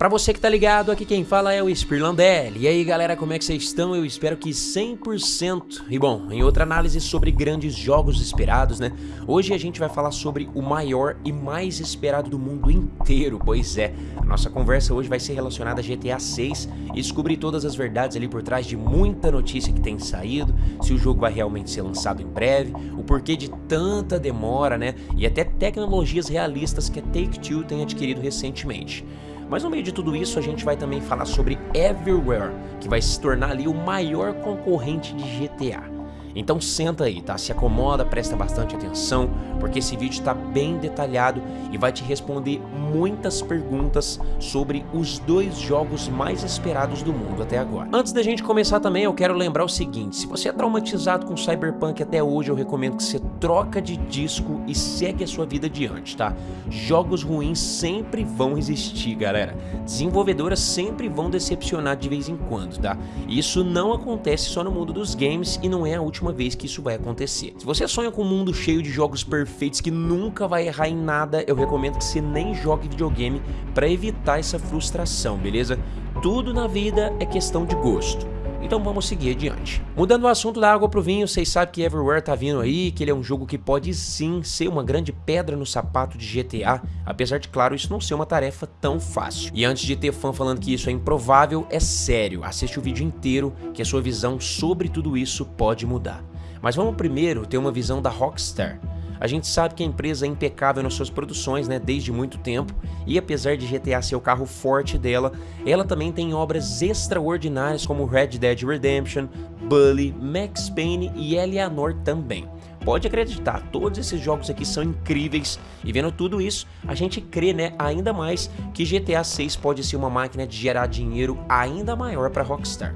Pra você que tá ligado, aqui quem fala é o Spirlandelli. E aí galera, como é que vocês estão? Eu espero que 100%. E bom, em outra análise sobre grandes jogos esperados, né? Hoje a gente vai falar sobre o maior e mais esperado do mundo inteiro. Pois é, a nossa conversa hoje vai ser relacionada a GTA 6 e descobrir todas as verdades ali por trás de muita notícia que tem saído, se o jogo vai realmente ser lançado em breve, o porquê de tanta demora, né? E até tecnologias realistas que a Take-Two tem adquirido recentemente. Mas no meio de tudo isso, a gente vai também falar sobre Everywhere, que vai se tornar ali o maior concorrente de GTA. Então senta aí, tá? Se acomoda, presta bastante atenção, porque esse vídeo está bem detalhado e vai te responder muitas perguntas sobre os dois jogos mais esperados do mundo até agora. Antes da gente começar também, eu quero lembrar o seguinte, se você é traumatizado com Cyberpunk até hoje, eu recomendo que você troca de disco e segue a sua vida adiante, tá? Jogos ruins sempre vão existir, galera. Desenvolvedoras sempre vão decepcionar de vez em quando, tá? Isso não acontece só no mundo dos games e não é a última última vez que isso vai acontecer. Se você sonha com um mundo cheio de jogos perfeitos que nunca vai errar em nada, eu recomendo que você nem jogue videogame para evitar essa frustração, beleza? Tudo na vida é questão de gosto. Então vamos seguir adiante. Mudando o assunto da água pro vinho, vocês sabem que Everywhere tá vindo aí, que ele é um jogo que pode sim ser uma grande pedra no sapato de GTA, apesar de, claro, isso não ser uma tarefa tão fácil. E antes de ter fã falando que isso é improvável, é sério, assiste o vídeo inteiro que a sua visão sobre tudo isso pode mudar. Mas vamos primeiro ter uma visão da Rockstar. A gente sabe que a empresa é impecável nas suas produções, né, desde muito tempo, e apesar de GTA ser o carro forte dela, ela também tem obras extraordinárias como Red Dead Redemption, Bully, Max Payne e Eleanor também. Pode acreditar, todos esses jogos aqui são incríveis e vendo tudo isso, a gente crê né, ainda mais que GTA 6 pode ser uma máquina de gerar dinheiro ainda maior para Rockstar.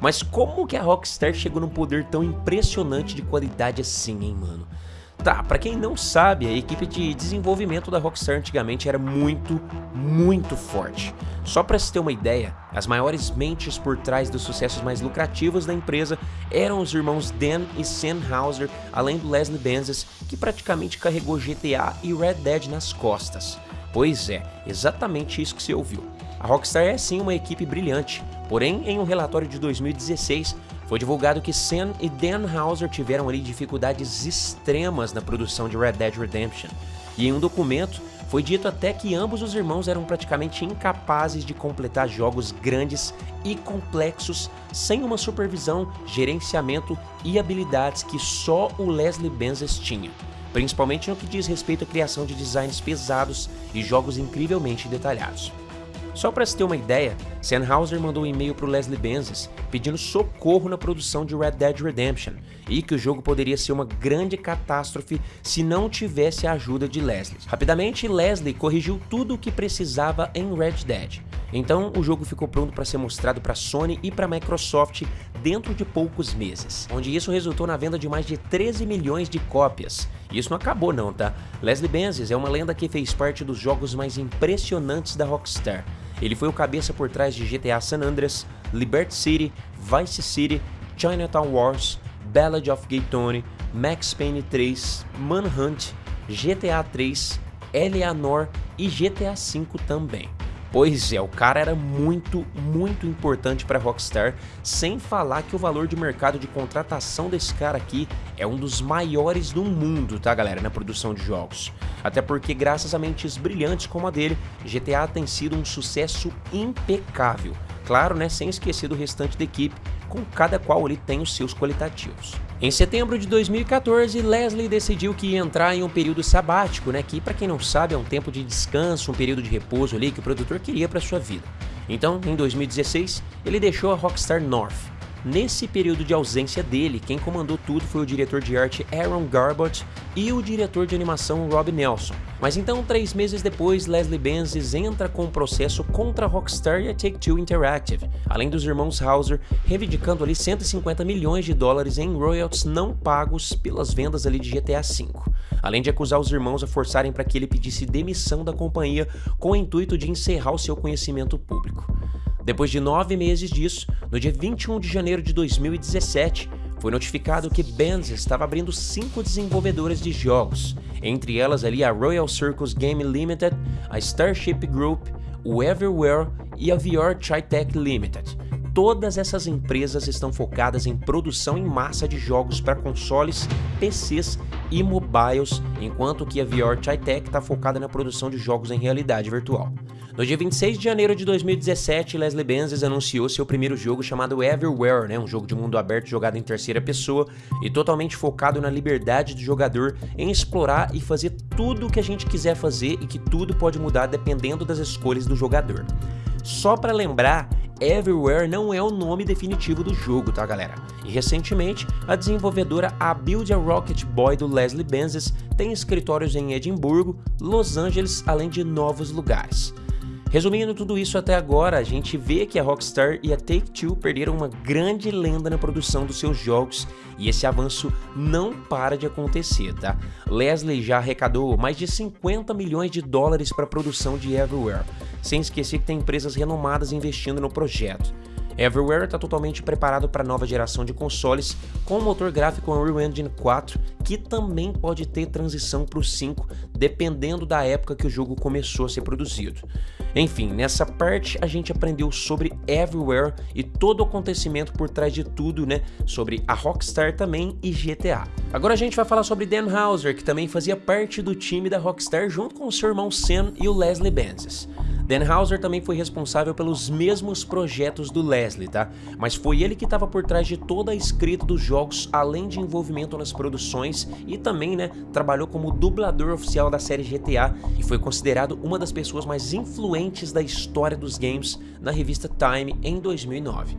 Mas como que a Rockstar chegou num poder tão impressionante de qualidade assim, hein, mano? Tá, para quem não sabe, a equipe de desenvolvimento da Rockstar antigamente era muito, muito forte. Só para se ter uma ideia, as maiores mentes por trás dos sucessos mais lucrativos da empresa eram os irmãos Dan e Sam Hauser, além do Leslie Benzies, que praticamente carregou GTA e Red Dead nas costas. Pois é, exatamente isso que você ouviu. A Rockstar é sim uma equipe brilhante, porém em um relatório de 2016 foi divulgado que Sam e Dan Houser tiveram ali dificuldades extremas na produção de Red Dead Redemption, e em um documento foi dito até que ambos os irmãos eram praticamente incapazes de completar jogos grandes e complexos sem uma supervisão, gerenciamento e habilidades que só o Leslie Benzies tinha, principalmente no que diz respeito à criação de designs pesados e jogos incrivelmente detalhados. Só para se ter uma ideia, Sennhauser mandou um e-mail para Leslie Benzies pedindo socorro na produção de Red Dead Redemption e que o jogo poderia ser uma grande catástrofe se não tivesse a ajuda de Leslie. Rapidamente, Leslie corrigiu tudo o que precisava em Red Dead. Então, o jogo ficou pronto para ser mostrado para Sony e para Microsoft dentro de poucos meses, onde isso resultou na venda de mais de 13 milhões de cópias. E isso não acabou não, tá? Leslie Benzies é uma lenda que fez parte dos jogos mais impressionantes da Rockstar, ele foi o cabeça por trás de GTA San Andreas, Liberty City, Vice City, Chinatown Wars, Ballad of Gay Tony, Max Payne 3, Manhunt, GTA 3, Eleanor e GTA V também. Pois é, o cara era muito, muito importante para Rockstar, sem falar que o valor de mercado de contratação desse cara aqui é um dos maiores do mundo, tá galera, na produção de jogos. Até porque graças a mentes brilhantes como a dele, GTA tem sido um sucesso impecável. Claro, né, sem esquecer do restante da equipe, com cada qual ele tem os seus qualitativos. Em setembro de 2014, Leslie decidiu que ia entrar em um período sabático, né, que para quem não sabe é um tempo de descanso, um período de repouso ali que o produtor queria para sua vida. Então, em 2016, ele deixou a Rockstar North, Nesse período de ausência dele, quem comandou tudo foi o diretor de arte Aaron Garbott e o diretor de animação Rob Nelson. Mas então, três meses depois, Leslie Benzies entra com um processo contra a Rockstar e a Take-Two Interactive, além dos irmãos Hauser reivindicando ali 150 milhões de dólares em royalties não pagos pelas vendas ali de GTA V, além de acusar os irmãos a forçarem para que ele pedisse demissão da companhia com o intuito de encerrar o seu conhecimento público. Depois de nove meses disso, no dia 21 de janeiro de 2017, foi notificado que Benz estava abrindo cinco desenvolvedoras de jogos, entre elas ali a Royal Circus Game Limited, a Starship Group, o Everywhere e a VR Tritech Limited. Todas essas empresas estão focadas em produção em massa de jogos para consoles, PCs e mobiles, enquanto que a VR Tritech está focada na produção de jogos em realidade virtual. No dia 26 de janeiro de 2017, Leslie Benzies anunciou seu primeiro jogo chamado Everywhere, né, um jogo de mundo aberto jogado em terceira pessoa e totalmente focado na liberdade do jogador em explorar e fazer tudo o que a gente quiser fazer e que tudo pode mudar dependendo das escolhas do jogador. Só para lembrar, Everywhere não é o nome definitivo do jogo, tá galera? E recentemente, a desenvolvedora A Build a Rocket Boy do Leslie Benzies tem escritórios em Edimburgo, Los Angeles, além de novos lugares. Resumindo tudo isso até agora, a gente vê que a Rockstar e a Take-Two perderam uma grande lenda na produção dos seus jogos e esse avanço não para de acontecer, tá? Leslie já arrecadou mais de 50 milhões de dólares para a produção de Everywhere, sem esquecer que tem empresas renomadas investindo no projeto. Everywhere está totalmente preparado para a nova geração de consoles com o motor gráfico Unreal Engine 4, que também pode ter transição para o 5, dependendo da época que o jogo começou a ser produzido. Enfim, nessa parte a gente aprendeu sobre Everywhere e todo o acontecimento por trás de tudo, né, sobre a Rockstar também e GTA. Agora a gente vai falar sobre Dan Houser, que também fazia parte do time da Rockstar junto com o seu irmão Sam e o Leslie Benzies. Dan Houser também foi responsável pelos mesmos projetos do Leslie, tá? Mas foi ele que estava por trás de toda a escrita dos jogos, além de envolvimento nas produções e também, né, trabalhou como dublador oficial da série GTA e foi considerado uma das pessoas mais influentes da história dos games na revista Time em 2009.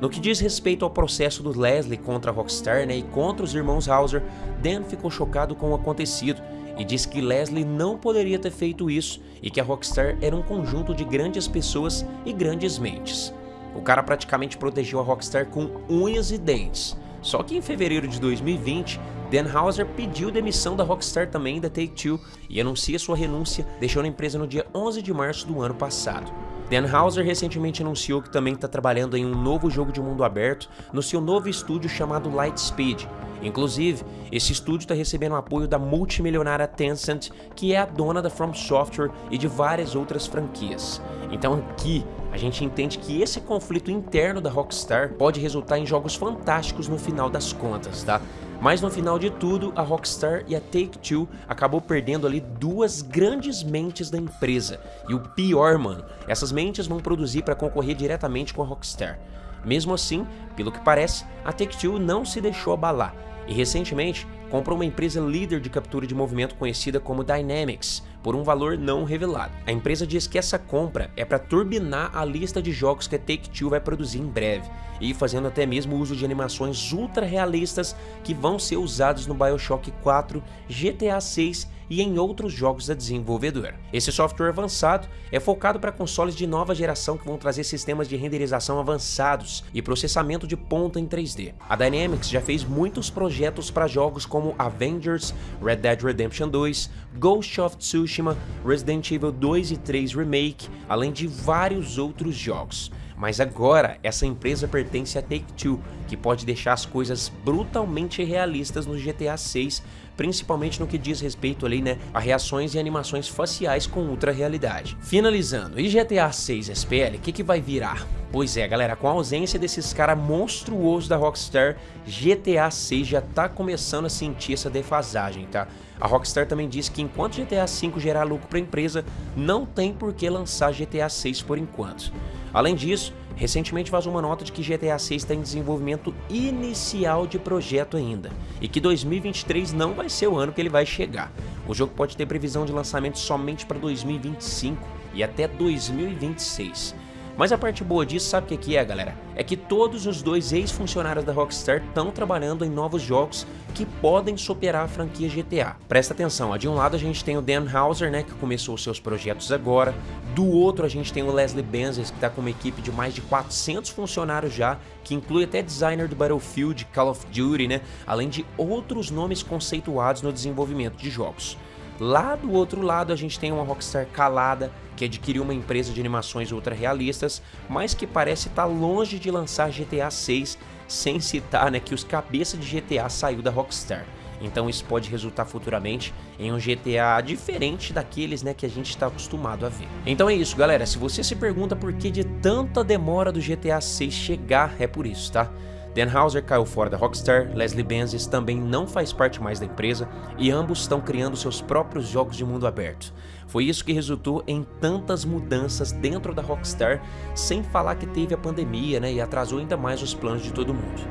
No que diz respeito ao processo do Leslie contra a Rockstar né, e contra os irmãos Hauser, Dan ficou chocado com o acontecido e diz que Leslie não poderia ter feito isso e que a Rockstar era um conjunto de grandes pessoas e grandes mentes. O cara praticamente protegeu a Rockstar com unhas e dentes. Só que em fevereiro de 2020, Dan Houser pediu demissão da Rockstar também da Take-Two e anuncia sua renúncia, deixando a empresa no dia 11 de março do ano passado. Dan Houser recentemente anunciou que também está trabalhando em um novo jogo de mundo aberto no seu novo estúdio chamado Lightspeed. Inclusive, esse estúdio está recebendo apoio da multimilionária Tencent, que é a dona da From Software e de várias outras franquias. Então aqui, a gente entende que esse conflito interno da Rockstar pode resultar em jogos fantásticos no final das contas, tá? Mas no final de tudo, a Rockstar e a Take-Two acabou perdendo ali duas grandes mentes da empresa. E o pior, mano, essas mentes vão produzir para concorrer diretamente com a Rockstar. Mesmo assim, pelo que parece, a Take-Two não se deixou abalar e recentemente comprou uma empresa líder de captura de movimento conhecida como Dynamics, por um valor não revelado. A empresa diz que essa compra é para turbinar a lista de jogos que a Take-Two vai produzir em breve, e fazendo até mesmo uso de animações ultra realistas que vão ser usados no Bioshock 4, GTA 6 e em outros jogos da desenvolvedora. Esse software avançado é focado para consoles de nova geração que vão trazer sistemas de renderização avançados e processamento de ponta em 3D. A Dynamics já fez muitos projetos para jogos como Avengers, Red Dead Redemption 2, Ghost of Tsushima, Resident Evil 2 e 3 Remake, além de vários outros jogos. Mas agora, essa empresa pertence a Take-Two, que pode deixar as coisas brutalmente realistas no GTA 6, principalmente no que diz respeito ali, né, a reações e animações faciais com ultra realidade. Finalizando, e GTA 6 SPL, o que, que vai virar? Pois é, galera, com a ausência desses caras monstruosos da Rockstar, GTA 6 já tá começando a sentir essa defasagem, tá? A Rockstar também disse que enquanto GTA V gerar lucro para a empresa, não tem por que lançar GTA 6 por enquanto. Além disso, recentemente vazou uma nota de que GTA 6 está em desenvolvimento inicial de projeto ainda, e que 2023 não vai ser o ano que ele vai chegar. O jogo pode ter previsão de lançamento somente para 2025 e até 2026. Mas a parte boa disso, sabe o que é, galera? É que todos os dois ex-funcionários da Rockstar estão trabalhando em novos jogos que podem superar a franquia GTA. Presta atenção, ó, de um lado a gente tem o Dan Houser, né, que começou os seus projetos agora, do outro a gente tem o Leslie Benzies, que está com uma equipe de mais de 400 funcionários já, que inclui até designer do Battlefield, Call of Duty, né, além de outros nomes conceituados no desenvolvimento de jogos. Lá do outro lado a gente tem uma Rockstar calada, que adquiriu uma empresa de animações ultra realistas, mas que parece estar tá longe de lançar GTA 6, sem citar né, que os cabeças de GTA saiu da Rockstar. então isso pode resultar futuramente em um GTA diferente daqueles né, que a gente está acostumado a ver. Então é isso, galera. Se você se pergunta por que de tanta demora do GTA 6 chegar, é por isso, tá? Dan Houser caiu fora da Rockstar, Leslie Benzies também não faz parte mais da empresa e ambos estão criando seus próprios jogos de mundo aberto. Foi isso que resultou em tantas mudanças dentro da Rockstar, sem falar que teve a pandemia né, e atrasou ainda mais os planos de todo mundo.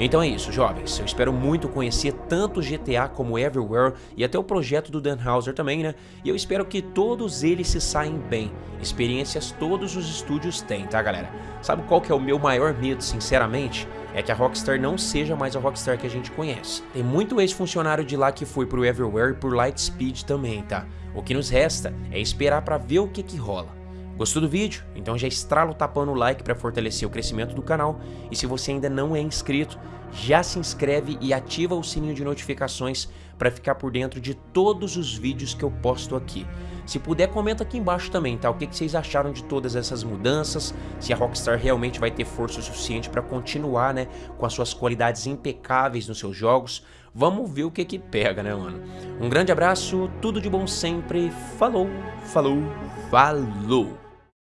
Então é isso, jovens. Eu espero muito conhecer tanto GTA como Everywhere e até o projeto do Dan Houser também, né? E eu espero que todos eles se saem bem. Experiências todos os estúdios têm, tá, galera? Sabe qual que é o meu maior medo, sinceramente? É que a Rockstar não seja mais a Rockstar que a gente conhece. Tem muito ex-funcionário de lá que foi pro Everywhere e por Lightspeed também, tá? O que nos resta é esperar para ver o que que rola. Gostou do vídeo? Então já estrala o tapão no like para fortalecer o crescimento do canal e se você ainda não é inscrito, já se inscreve e ativa o sininho de notificações para ficar por dentro de todos os vídeos que eu posto aqui. Se puder, comenta aqui embaixo também, tá? O que, que vocês acharam de todas essas mudanças, se a Rockstar realmente vai ter força o suficiente para continuar, né, com as suas qualidades impecáveis nos seus jogos. Vamos ver o que que pega, né, mano? Um grande abraço, tudo de bom sempre, falou, falou, falou!